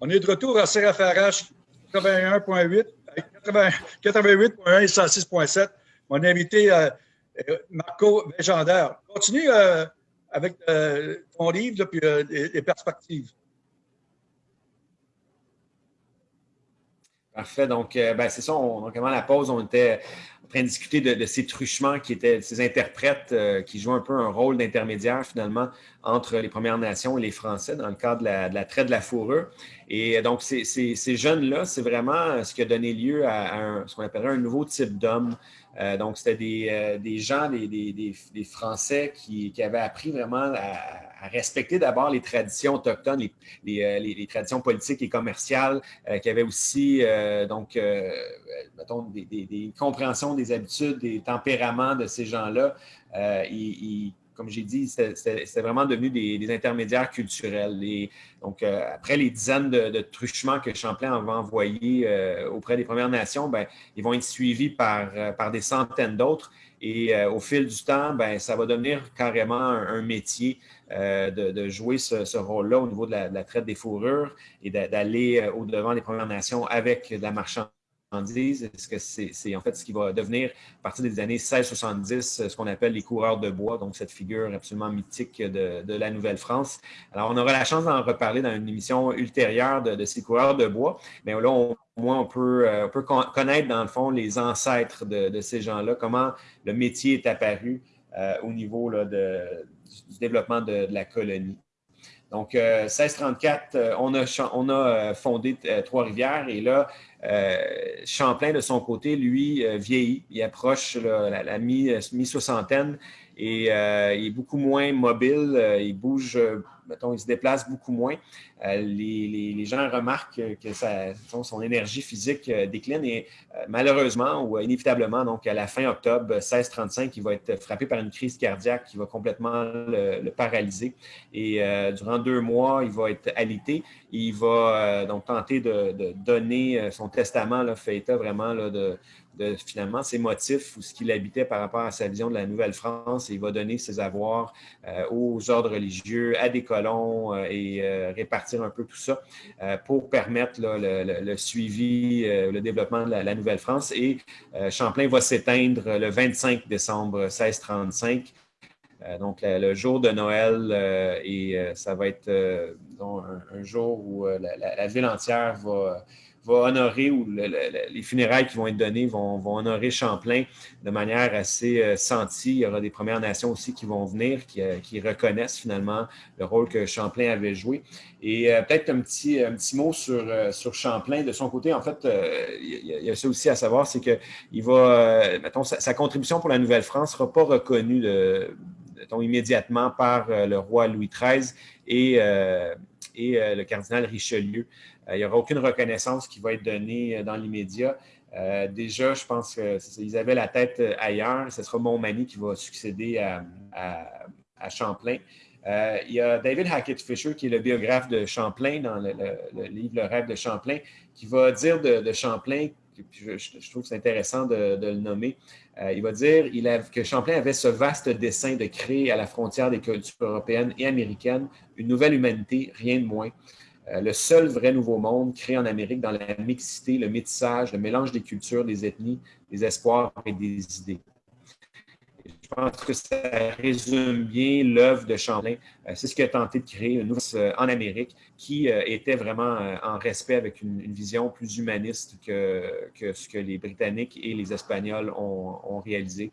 On est de retour à CRFRH 81.8, 88.1 et 106.7. Mon invité, euh, Marco Bégendaire. Continue euh, avec euh, ton livre puis les, perspectives. Parfait. Donc, c'est ça. donc, avant la pause, on était en train de discuter de, ces truchements qui étaient ces interprètes qui jouent un peu un rôle d'intermédiaire finalement entre les Premières Nations et les Français dans le cadre de la, traite de la fourrure. Et donc, ces, ces, jeunes-là, c'est vraiment ce qui a donné lieu à, ce qu'on appellerait un nouveau type d'homme. Euh, donc, c'était des, euh, des, gens, des, des, des Français qui, qui, avaient appris vraiment à, respecter d'abord les traditions autochtones, les, les, euh, les, traditions politiques et commerciales, qui avaient aussi, donc, mettons, des, compréhensions des habitudes, des tempéraments de ces gens-là. ils comme j'ai dit, c'est vraiment devenu des, intermédiaires culturels. Et donc, euh, après les dizaines de, truchements que Champlain va envoyer euh, auprès des Premières Nations, ben, ils vont être suivis par, euh, par des centaines d'autres. Et au fil du temps, ben, ça va devenir carrément un, métier de, jouer ce, rôle-là au niveau de la, de la, traite des fourrures et d'aller au-devant des Premières Nations avec de la marchandise est-ce que c'est en fait ce qui va devenir, à partir des années 1670, ce qu'on appelle les coureurs de bois, donc cette figure absolument mythique de, la Nouvelle-France. Alors, on aura la chance d'en reparler dans une émission ultérieure de, ces coureurs de bois, mais là, au moins, on peut, euh, connaître, dans le fond, les ancêtres de, ces gens-là, comment le métier est apparu euh, au niveau du développement de, la colonie. Donc, 1634, euh, on a, on a fondé Trois-Rivières et là, euh, Champlain, de son côté, lui, euh, vieillit. Il approche la, mi-soixantaine et il est beaucoup moins mobile. il bouge mettons, il se déplace beaucoup moins. Euh, les, gens remarquent que son énergie physique euh, décline et euh, malheureusement ou inévitablement, donc à la fin octobre 1635, il va être frappé par une crise cardiaque qui va complètement le, paralyser. Et durant deux mois, il va être alité. Il va donc tenter de, donner son testament, là, fait état vraiment de, de finalement ses motifs ou ce qu'il habitait par rapport à sa vision de la Nouvelle-France il va donner ses avoirs euh, aux ordres religieux, à des colons euh, et euh, répartir un peu tout ça pour permettre le, suivi, le développement de la, Nouvelle-France. Et Champlain va s'éteindre le 25 décembre 1635. donc, le, jour de Noël, et ça va être un, jour où la, ville entière va, va honorer, ou les funérailles qui vont être données vont, honorer Champlain de manière assez euh, sentie. Il y aura des Premières Nations aussi qui vont venir, qui, euh, reconnaissent finalement le rôle que Champlain avait joué. Et euh, peut-être un petit, mot sur, Champlain. De son côté, en fait, il y, a ça aussi à savoir, c'est que il va, mettons, sa, contribution pour la Nouvelle-France ne sera pas reconnue de, immédiatement par le roi Louis XIII et le cardinal Richelieu. Euh, il n'y aura aucune reconnaissance qui va être donnée euh, dans l'immédiat. Euh, déjà, je pense qu'ils avaient la tête ailleurs. Ce sera Montmagny qui va succéder à, Champlain. il y a David Hackett Fisher, qui est le biographe de Champlain dans le, livre Le rêve de Champlain, qui va dire de, Champlain, je, trouve que c'est intéressant de, le nommer, il va dire que Champlain avait ce vaste dessein de créer à la frontière des cultures européennes et américaines une nouvelle humanité, rien de moins. Euh, le seul vrai nouveau monde créé en Amérique dans la mixité, le métissage, le mélange des cultures, des ethnies, des espoirs et des idées. Je pense que ça résume bien l'œuvre de Champlain. Euh, c'est ce qu'il a tenté de créer une euh, en Amérique qui était vraiment en respect avec une, vision plus humaniste que, que, ce que les Britanniques et les Espagnols ont, ont réalisé.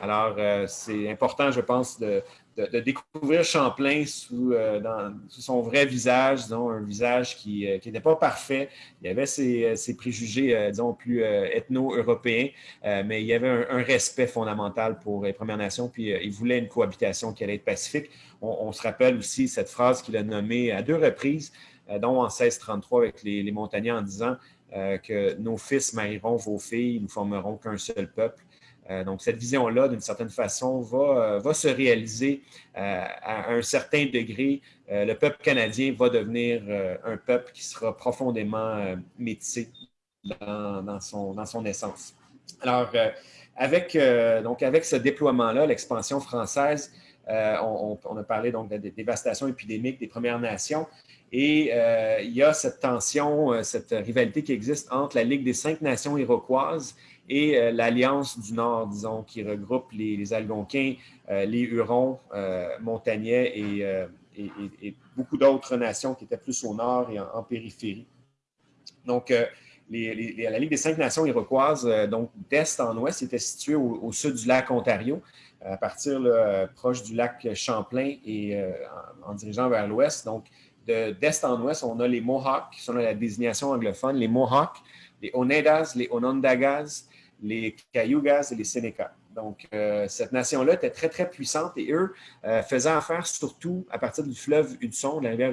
Alors, c'est important, je pense, de, de, découvrir Champlain sous, euh, sous, son vrai visage, disons, un visage qui n'était euh, pas parfait. Il y avait ses, euh, préjugés, disons, plus ethno-européens, mais il y avait un, respect fondamental pour les Premières Nations, puis il voulait une cohabitation qui allait être pacifique. On, se rappelle aussi cette phrase qu'il a nommée à deux reprises, dont en 1633 avec les, les en disant que nos fils marieront vos filles, nous formerons qu'un seul peuple. Euh, donc, cette vision-là, d'une certaine façon, va, euh, se réaliser euh, à un certain degré. le peuple canadien va devenir un peuple qui sera profondément métissé dans, son, essence. Alors, avec, donc avec ce déploiement-là, l'expansion française, on, a parlé donc de la dévastation épidémique des Premières Nations. Et il y a cette tension, cette rivalité qui existe entre la Ligue des cinq nations iroquoises et l'Alliance du Nord, disons, qui regroupe les, Algonquins, les Hurons, Montagnais et, beaucoup d'autres nations qui étaient plus au nord et en, périphérie. Donc, la Ligue des cinq nations iroquoises, donc d'est en ouest, était située au, sud du lac Ontario à partir proche du lac Champlain et euh, en, dirigeant vers l'ouest. Donc, d'est en ouest, on a les Mohawks, qui sont la désignation anglophone, les Mohawks, les Oneidas, les Onondagas, les Cayugas et les Sénéca. Donc, euh, cette nation-là était très, très puissante et eux euh, faisaient affaire surtout à partir du fleuve Hudson, de la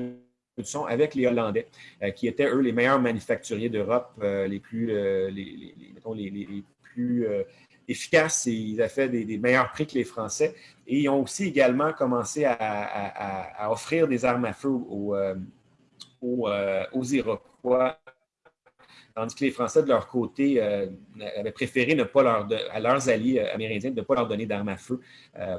Hudson, avec les Hollandais, qui étaient, eux, les meilleurs manufacturiers d'Europe, les plus, les, plus efficaces et ils avaient fait des, meilleurs prix que les Français. Et ils ont aussi également commencé à, offrir des armes à feu aux, euh, euh, aux, Iroquois, tandis que les Français, de leur côté, euh, avaient préféré ne pas leur à leurs alliés amérindiens de ne pas leur donner d'armes à feu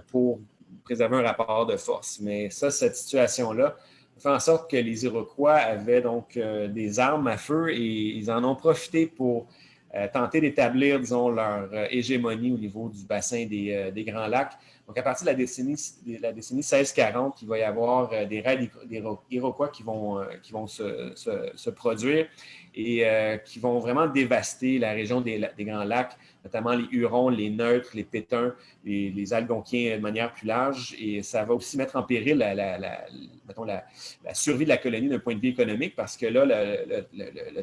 pour préserver un rapport de force. Mais ça, cette situation-là, fait en sorte que les Iroquois avaient donc des armes à feu et ils en ont profité pour euh, tenter d'établir, disons, leur euh, hégémonie au niveau du bassin euh, des, Grands Lacs. Donc, à partir de la décennie, la décennie 1640, il va y avoir des raids Iroquois qui vont, qui vont se, produire et qui vont vraiment dévaster la région des, Grands Lacs, notamment les Hurons, les Neutres, les Pétuns, les, Algonquiens de manière plus large. Et ça va aussi mettre en péril la, survie de la colonie d'un point de vue économique parce que là,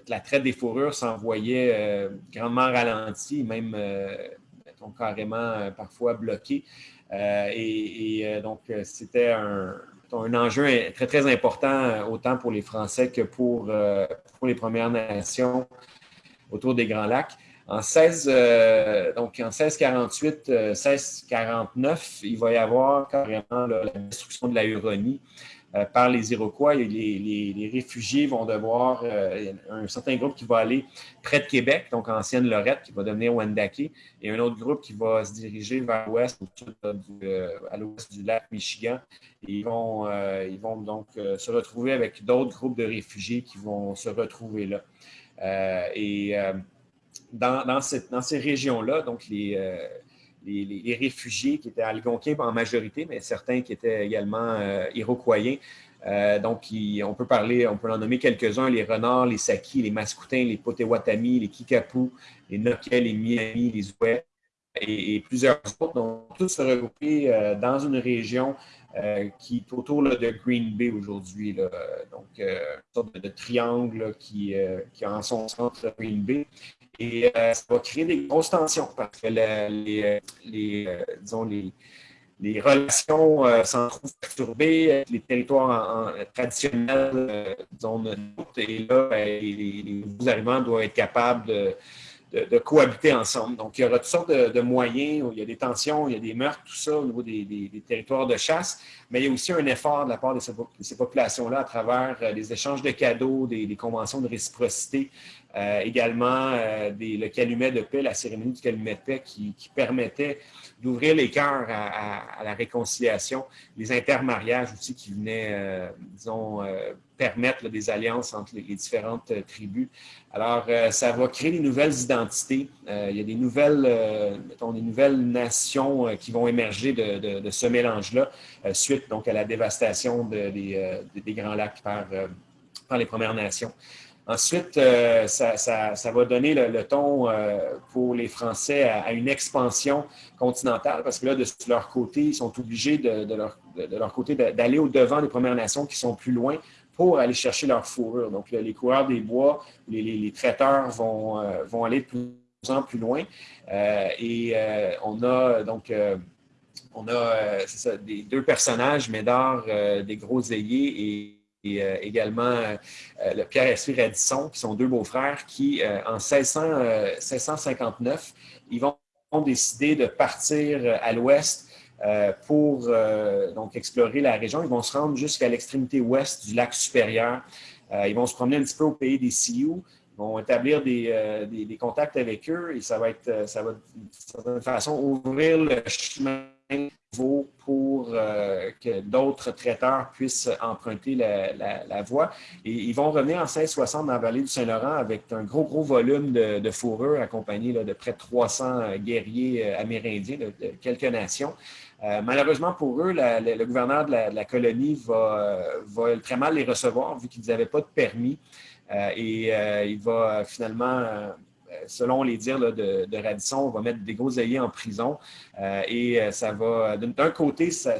la traite des fourrures s'envoyait euh, grandement ralentie, même euh, carrément euh, parfois bloquée. et, donc, c'était un, enjeu très, très important, autant pour les Français que pour les Premières Nations autour des Grands Lacs. En 16, euh, donc en 1648, 1649, euh, il va y avoir carrément la destruction de la Huronie euh, par les Iroquois. Et les, réfugiés vont devoir, un certain groupe qui va aller près de Québec, donc ancienne Lorette, qui va devenir Wendake, et un autre groupe qui va se diriger vers l'ouest, à l'ouest du lac Michigan. ils vont, ils vont donc se retrouver avec d'autres groupes de réfugiés qui vont se retrouver là. et dans, ces régions-là, donc euh, les, réfugiés qui étaient algonquins en majorité, mais certains qui étaient également euh, iroquois. Euh, donc, on peut parler, on peut en nommer quelques-uns, les renards, les sakis, les mascoutins, les potawatomi, les kikapous, les noquets, les miamis, les ouais et, plusieurs autres. Donc, tous se regrouper dans une région qui est autour de Green Bay aujourd'hui. Donc, une sorte de, triangle qui, qui a en son centre Green Bay. Et euh, ça va créer des grosses tensions parce que les, euh, disons, les, relations euh, s'en trouvent perturbées, les territoires traditionnels, disons, et là, ben, les, nouveaux arrivants doivent être capables de, cohabiter ensemble. Donc, il y aura toutes sortes de, moyens, il y a des tensions, il y a des meurtres, tout ça au niveau des, des, territoires de chasse, mais il y a aussi un effort de la part de ces, populations-là à travers les échanges de cadeaux, des, conventions de réciprocité, euh, également, euh, le calumet de paix, la cérémonie du calumet de paix qui, permettait d'ouvrir les cœurs à, la réconciliation, les intermariages aussi qui venaient, euh, disons, permettre des alliances entre les, différentes tribus. Alors, ça va créer des nouvelles identités. il y a des nouvelles, mettons, des nouvelles nations qui vont émerger de, ce mélange-là, suite donc à la dévastation des, Grands Lacs par les Premières Nations. Ensuite, euh, ça, va donner le, ton euh, pour les Français à, une expansion continentale, parce que là, de leur côté, ils sont obligés de, leur, côté d'aller au-devant des Premières Nations qui sont plus loin pour aller chercher leur fourrure. Donc, les coureurs des bois, les, traiteurs vont, euh, vont aller de plus en plus loin. et on a donc on a des deux personnages, Médard, des gros ailiers et et euh, également euh, le Pierre et Radisson, qui sont deux beaux-frères, qui, euh, en 1659, ils vont décider de partir à l'ouest pour donc explorer la région. Ils vont se rendre jusqu'à l'extrémité ouest du lac supérieur. ils vont se promener un petit peu au pays des Sioux. Vont établir des, des, contacts avec eux et ça va être, ça va, de façon ouvrir le chemin pour euh, que d'autres traiteurs puissent emprunter la, voie. Et ils vont revenir en 1660 dans la vallée du Saint-Laurent avec un gros, gros volume de, fourrure accompagné de près de 300 guerriers euh, amérindiens de, quelques nations. Euh, malheureusement pour eux, le gouverneur de la, colonie va, très mal les recevoir vu qu'ils n'avaient pas de permis. Et il va finalement selon les dires de, Radisson, on va mettre des gros ailiers en prison. Euh, et euh, ça va, d'un côté, ça,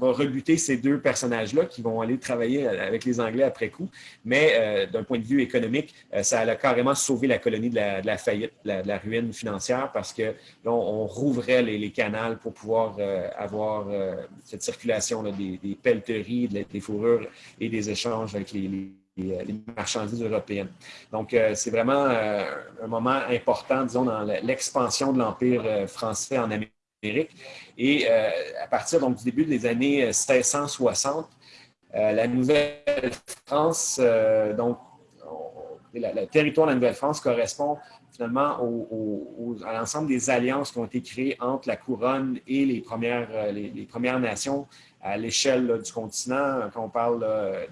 va rebuter ces deux personnages-là qui vont aller travailler avec les Anglais après coup. Mais euh, d'un point de vue économique, ça a carrément sauvé la colonie de la, faillite, de la, ruine financière parce que là, on, rouvrait les, canals pour pouvoir avoir cette circulation des, des, pelleteries, des fourrures et des échanges avec les euh, les marchandises européennes. Donc, euh, c'est vraiment euh, un moment important, disons, dans l'expansion de l'Empire français en Amérique. Et à partir donc, du début des années 1660, la Nouvelle-France, donc, le territoire de la Nouvelle-France correspond finalement à l'ensemble des alliances qui ont été créées entre la couronne et les premières, les premières nations à l'échelle du continent, quand on parle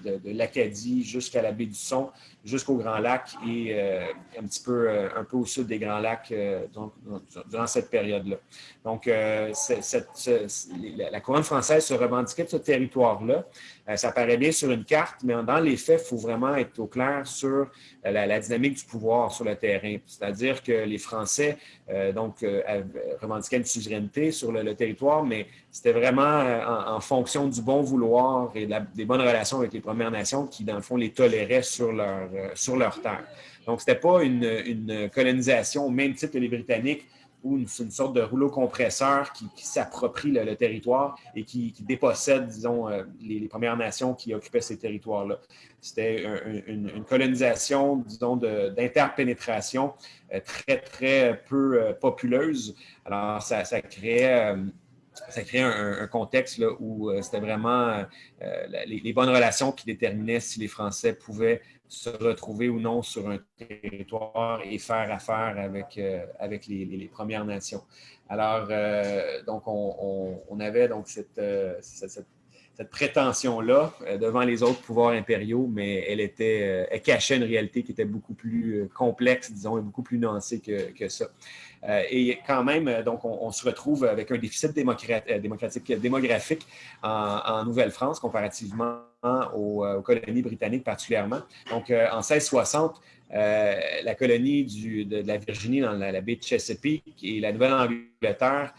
de, l'Acadie jusqu'à la baie du Son, jusqu'au Grand Lac et euh, un petit peu euh, un peu au sud des Grands Lacs euh, durant cette période-là. Donc, la couronne française se revendiquait de ce territoire-là. ça paraît bien sur une carte, mais dans les faits, il faut vraiment être au clair sur la, dynamique du pouvoir sur le terrain. C'est-à-dire que les Français donc, revendiquaient une souveraineté sur le, territoire, mais c'était vraiment en, en, fonction du bon vouloir et des bonnes relations avec les Premières Nations qui, dans le fond, les toléraient sur leur, euh, sur leur terre. Donc, ce n'était pas une, colonisation au même titre que les Britanniques, ou une, une sorte de rouleau compresseur qui, s'approprie le, territoire et qui, dépossède, disons, euh, les, Premières Nations qui occupaient ces territoires-là. C'était une, colonisation, disons, d'interpénétration euh, très, très peu populeuse. Alors, ça, ça créait ça crée un, contexte où c'était vraiment les, les, bonnes relations qui déterminaient si les Français pouvaient se retrouver ou non sur un territoire et faire affaire avec, euh, avec les, Premières Nations. Alors, euh, donc, on, avait donc euh, cette, prétention-là devant les autres pouvoirs impériaux, mais elle, était, elle cachait une réalité qui était beaucoup plus complexe, disons, et beaucoup plus nuancée que, que ça. et quand même, donc, on, se retrouve avec un déficit démocratique, démographique en, Nouvelle-France comparativement aux, colonies britanniques particulièrement. Donc, en 1660, euh, la colonie de, la Virginie dans la, baie de Chesapeake et la Nouvelle-Angleterre,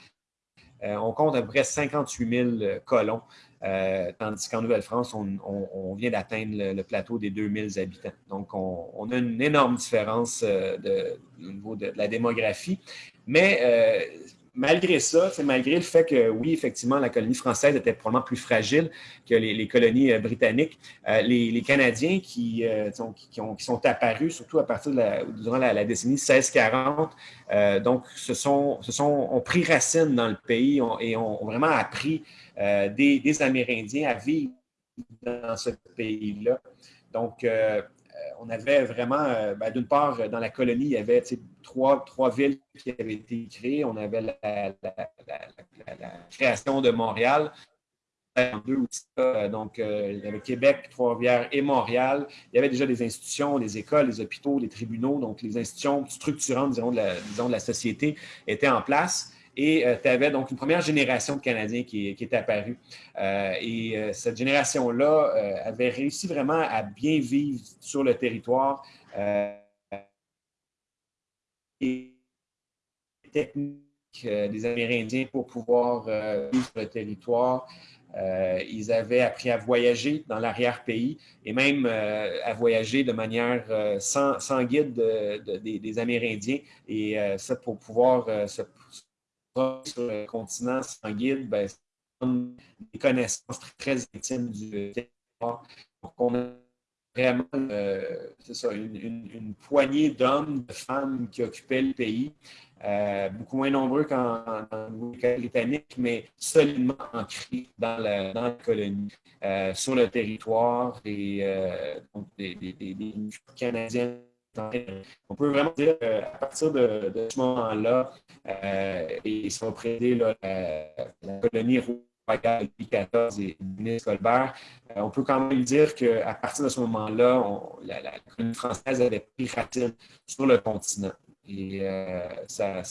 euh, on compte à peu près 58 000 colons, euh, tandis qu'en Nouvelle-France, on, vient d'atteindre le, plateau des 2 000 habitants. Donc, on, a une énorme différence de, au niveau de, la démographie. Mais malgré ça, malgré le fait que, oui, effectivement, la colonie française était probablement plus fragile que les, colonies euh, britanniques, euh, les, Canadiens qui, euh, sont, qui, sont apparus, surtout à partir de la, durant la, décennie 1640, donc, se sont, se sont, ont pris racine dans le pays et ont, vraiment appris des, Amérindiens à vivre dans ce pays-là. Donc, on avait vraiment, ben, d'une part, dans la colonie, il y avait trois, villes qui avaient été créées. On avait la, création de Montréal, euh, donc euh, il y avait Québec, Trois-Rivières et Montréal. Il y avait déjà des institutions, des écoles, des hôpitaux, des tribunaux, donc les institutions structurantes, disons, de la, disons, de la société étaient en place. Et euh, tu avais donc une première génération de Canadiens qui, qui est apparue. et cette génération-là avait réussi vraiment à bien vivre sur le territoire techniques euh, des Amérindiens pour pouvoir euh, vivre sur le territoire. Euh, ils avaient appris à voyager dans l'arrière-pays et même à voyager de manière sans, guide des, Amérindiens. Et ça, pour pouvoir se sur le continent sans guide, ben, des connaissances très, intimes du territoire vraiment, euh, c'est ça, une, poignée d'hommes, de femmes qui occupaient le pays, euh, beaucoup moins nombreux qu'en britannique, mais solidement ancrés dans la, colonie, euh, sur le territoire des, des, Canadiens on peut vraiment dire qu'à partir de, ce moment-là, euh, et ça va prédire la, la, colonie rouge. 2014 et ministre Colbert, euh, on peut quand même dire qu'à partir de ce moment-là, la, la, française avait pris racine sur le continent. Et euh, ça,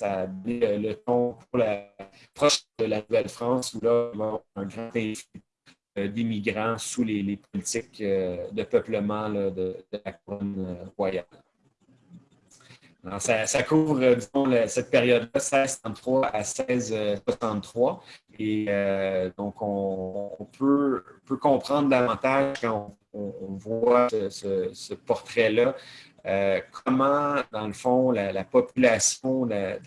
a donné le ton pour la proche de la Nouvelle-France, où là, a un grand influx euh, d'immigrants sous les, politiques de peuplement de, de, la couronne royale royale. ça, couvre, disons, cette période-là, 1633 à 1663. Et donc, on, peut, peut, comprendre davantage quand on, voit ce, portrait-là, comment, dans le fond, la, population, la,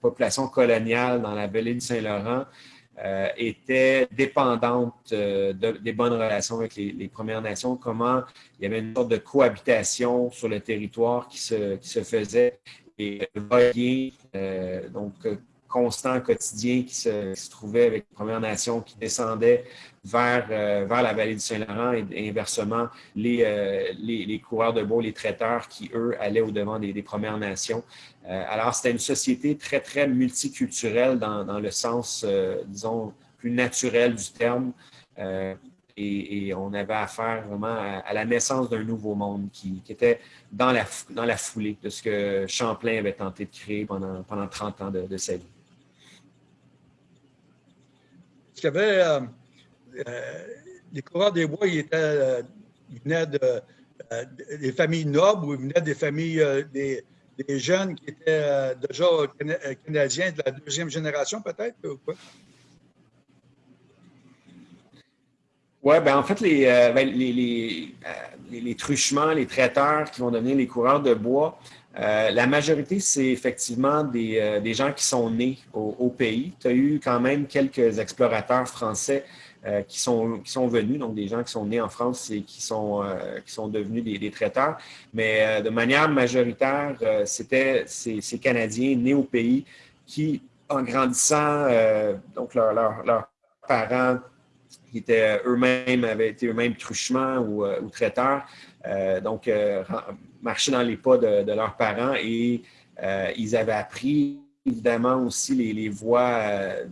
population coloniale dans la vallée du Saint-Laurent euh, était dépendante euh, des bonnes relations avec les, Premières Nations, comment il y avait une sorte de cohabitation sur le territoire qui se, qui faisait et euh, donc constant, quotidien qui se, trouvait avec les Premières Nations qui descendaient vers, vers la vallée du Saint-Laurent et, inversement les, les, coureurs de bois, les traiteurs qui, eux, allaient au-devant des, des, Premières Nations. Euh, alors, c'était une société très, très multiculturelle dans, le sens, euh, disons, plus naturel du terme. Euh, et, on avait affaire vraiment à, la naissance d'un nouveau monde qui, était dans la, dans la foulée de ce que Champlain avait tenté de créer pendant, pendant 30 ans de, sa vie. Est-ce qu'il y avait les coureurs des bois, ils, étaient, venaient de, des familles nobles ou ils venaient des familles des, des jeunes qui étaient euh, déjà euh, canadiens de la deuxième génération, peut-être, ou quoi? Oui, ben en fait, les, euh, ben, les, les, truchements, les traiteurs qui vont devenir les coureurs de bois, la majorité, c'est effectivement des, des, gens qui sont nés au, au pays. Tu as eu quand même quelques explorateurs français euh, qui, sont, qui sont venus, donc des gens qui sont nés en France et qui sont, euh, qui sont devenus des, traiteurs. Mais euh, de manière majoritaire, c'était ces, Canadiens nés au pays qui, en grandissant, donc leurs parents qui étaient eux-mêmes, avaient été eux-mêmes truchements ou, ou traiteurs, donc marchaient dans les pas de, leurs parents et ils avaient appris évidemment aussi les, les voies, euh,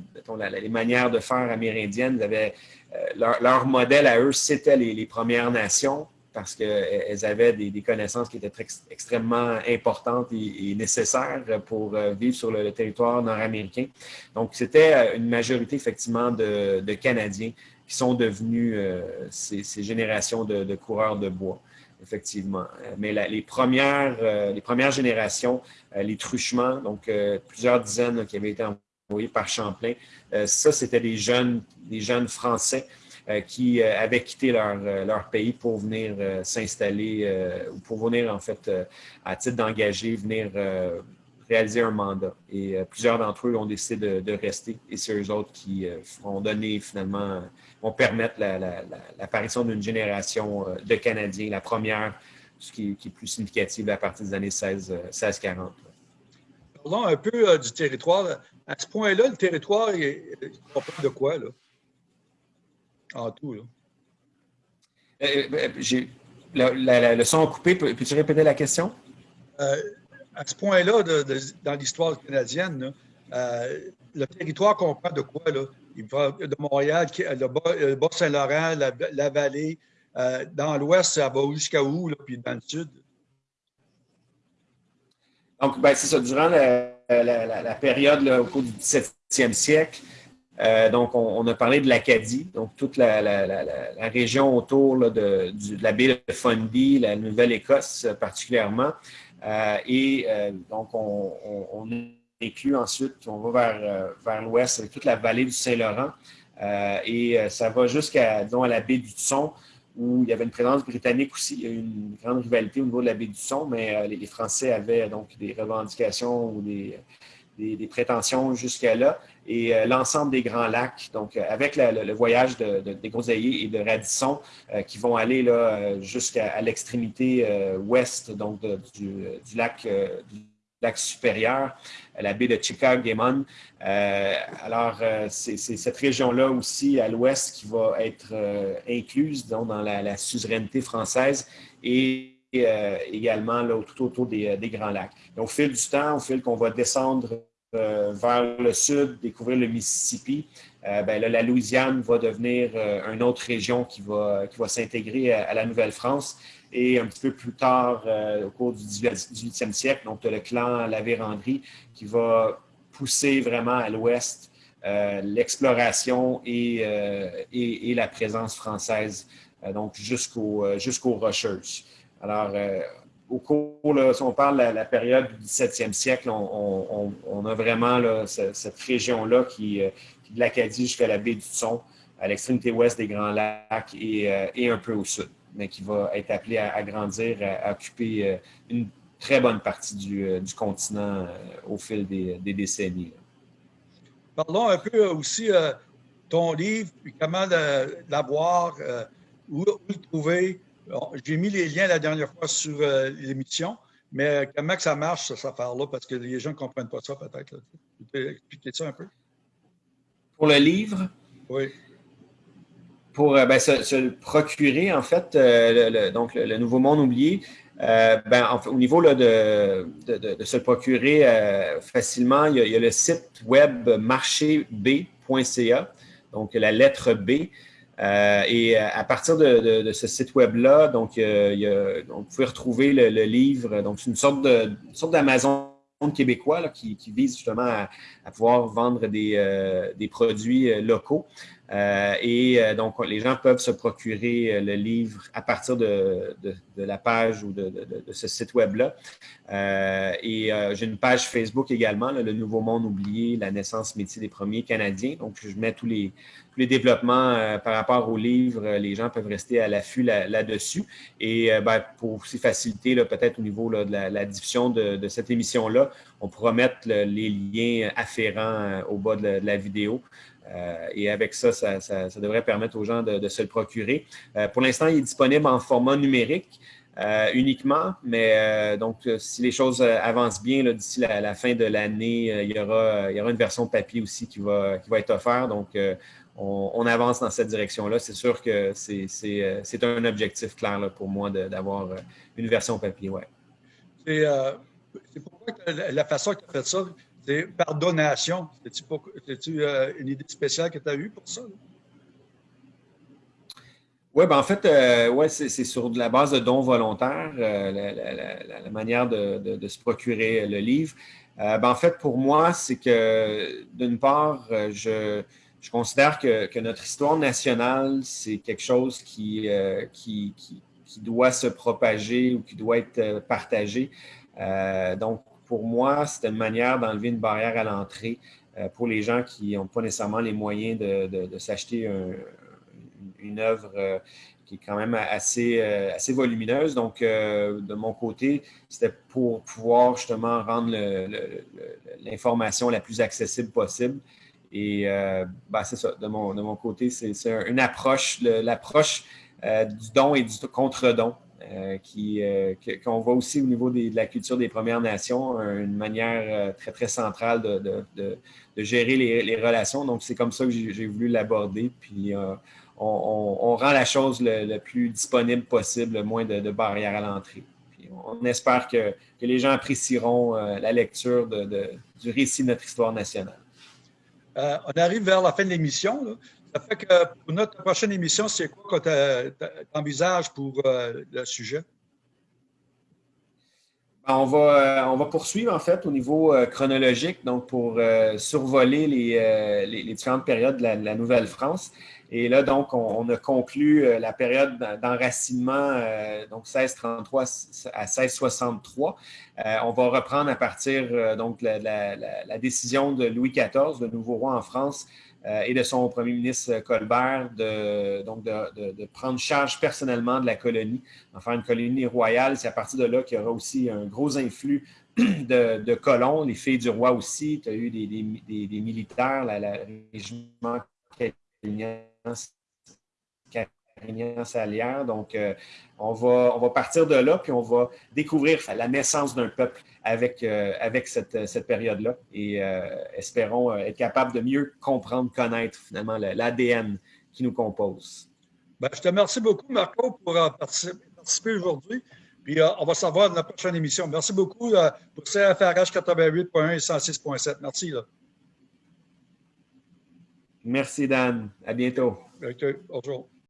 les manières de faire amérindiennes. Avaient, euh, leur, modèle à eux, c'était les, Premières Nations parce qu'elles avaient des, connaissances qui étaient extrêmement importantes et, nécessaires pour euh, vivre sur le, territoire nord-américain. Donc, c'était une majorité, effectivement, de, Canadiens qui sont devenus ces, générations de, coureurs de bois, effectivement. Mais les, premières, les premières générations euh, les truchements, donc euh, plusieurs dizaines qui avaient été envoyés par Champlain. Euh, ça, c'était des jeunes, des jeunes Français qui avaient quitté leur, leur, pays pour venir s'installer ou pour venir, en fait, à titre d'engagé, venir réaliser un mandat. Et plusieurs d'entre eux ont décidé de, rester. Et c'est eux autres qui vont donner finalement, vont permettre l'apparition d'une génération de Canadiens, la première ce qui, est plus significatif à partir des années 16, 40 Parlons un peu euh, du territoire. À ce point-là, le territoire, il, comprend de quoi, là? En tout, là? Euh, euh, le son coupé. Peux-tu répéter la question? à ce point-là, dans l'histoire canadienne, le territoire comprend de quoi? Là? Il va de Montréal, le Bas-Saint-Laurent, la, vallée, euh, dans l'ouest, ça va jusqu'à où, puis dans le sud? Donc, ben, c'est ça. Durant la, période au cours du 17e siècle, euh, donc, on, a parlé de l'Acadie, donc toute la, région autour de, la baie de Fundy, la Nouvelle-Écosse particulièrement. Euh, et donc, on, on, inclut ensuite, on va vers, vers l'ouest avec toute la vallée du Saint-Laurent. et ça va jusqu'à, la baie du Tson, où il y avait une présence britannique aussi. Il y a eu une grande rivalité au niveau de la baie du Son, mais euh, les, Français avaient donc des revendications ou des, des, prétentions jusqu'à là. Et euh, l'ensemble des Grands Lacs, donc euh, avec le, voyage de, des Groseilliers et de Radisson, qui vont aller jusqu'à l'extrémité ouest donc du, lac supérieur, la baie de Chicago-Gammon. Euh, alors, euh, c'est cette région-là aussi à l'ouest qui va être euh, incluse dans la, suzeraineté française et également tout autour des, Grands Lacs. au fil du temps, au fil qu'on va descendre vers le sud, découvrir le Mississippi, ben la Louisiane va devenir une autre région qui va, s'intégrer à, la Nouvelle-France. Et un petit peu plus tard, au cours du 18e siècle, donc le clan La Vérandrie qui va pousser vraiment à l'ouest euh, l'exploration euh, et, la présence française, euh, donc jusqu'aux jusqu'aux Rocheuses. Alors, au cours, si on parle de la, période du 17e siècle, on, a vraiment cette, région-là qui, qui, de l'Acadie jusqu'à la baie du Son, à l'extrémité ouest des Grands Lacs et, et, un peu au sud, mais qui va être appelé à, grandir, à, occuper une très bonne partie du, continent au fil des, décennies. Parlons un peu aussi euh, ton livre, puis comment l'avoir, euh, où, le trouver. J'ai mis les liens la dernière fois sur euh, l'émission, mais comment que ça marche, cette affaire-là, parce que les gens ne comprennent pas ça peut-être. Tu peux expliquer ça un peu? Pour le livre? Oui. Pour ben, se, procurer, en fait, le, donc le, Nouveau Monde oublié, euh, ben, au niveau de, de, se le procurer euh, facilement, il y, a, le site web marcheb.ca, donc la lettre B. Euh, et à partir de, ce site web-là, donc, vous pouvez retrouver le, livre. Donc, c'est une sorte d'Amazon québécois qui, vise justement à, pouvoir vendre des, des produits locaux. Euh, et euh, donc, les gens peuvent se procurer euh, le livre à partir de, la page ou de, ce site web-là. et j'ai une page Facebook également, Le Nouveau Monde oublié, la naissance métier des premiers Canadiens. Donc, je mets tous les, développements par rapport au livre. Les gens peuvent rester à l'affût là-dessus. et ben, pour aussi faciliter, peut-être au niveau de la, diffusion de, cette émission-là, on pourra mettre les liens afférents au bas de la vidéo. Euh, et avec ça, ça, devrait permettre aux gens de, se le procurer. Euh, pour l'instant, il est disponible en format numérique. Euh, uniquement, mais donc si les choses avancent bien d'ici la, fin de l'année, il, y aura, une version papier aussi qui va, être offerte. Donc, on, avance dans cette direction-là. C'est sûr que c'est un objectif clair pour moi d'avoir une version papier. Ouais. C'est pourquoi la façon que tu as fait ça, par donation. C'est-tu euh, une idée spéciale que tu as eue pour ça? Oui, ben en fait, euh, ouais, c'est sur de la base de dons volontaires, euh, la, manière de, se procurer le livre. Ben en fait, pour moi, c'est que d'une part, je, considère que, notre histoire nationale, c'est quelque chose qui, qui, qui, doit se propager ou qui doit être partagé. donc, pour moi, c'est une manière d'enlever une barrière à l'entrée euh, pour les gens qui n'ont pas nécessairement les moyens de, s'acheter une œuvre euh, qui est quand même assez, euh, volumineuse. Donc, de mon côté, c'était pour pouvoir justement rendre l'information la plus accessible possible. Et ben, c'est ça, de mon côté, c'est une approche, l'approche du don et du contre-don. Euh, euh, qu'on voit aussi au niveau de la culture des Premières Nations, une manière euh, très, très centrale de, gérer les, relations. Donc, c'est comme ça que j'ai voulu l'aborder. Puis, on, rend la chose le, plus disponible possible, le moins de, barrières à l'entrée. On espère que, les gens apprécieront la lecture du récit de notre histoire nationale. on arrive vers la fin de l'émission. Ça fait que pour notre prochaine émission, c'est quoi que tu envisages pour euh, le sujet? Ben, on va, euh, on va poursuivre en fait au niveau euh, chronologique, donc pour survoler les, différentes périodes de la, Nouvelle-France. Et là, donc, on, a conclu la période d'enracinement, donc 1633 à 1663. on va reprendre à partir donc la, la, décision de Louis XIV, le nouveau roi en France, et de son premier ministre Colbert de, donc de, prendre charge personnellement de la colonie, en faire une colonie royale. C'est à partir de là qu'il y aura aussi un gros influx de, colons, les filles du roi aussi. Tu as eu des, des, militaires, la, la régiment Carignan-Salière. Donc, euh, on, va, on va partir de là, puis on va découvrir la naissance d'un peuple avec, euh, avec cette, cette période-là et euh, espérons être capable de mieux comprendre, connaître finalement l'ADN qui nous compose. Ben, je te remercie beaucoup, Marco, pour participer, aujourd'hui. Puis on va savoir dans la prochaine émission. Merci beaucoup pour CFRH 88.1 et 106.7. Merci. Là. Merci, Dan. À bientôt. OK. Bonjour.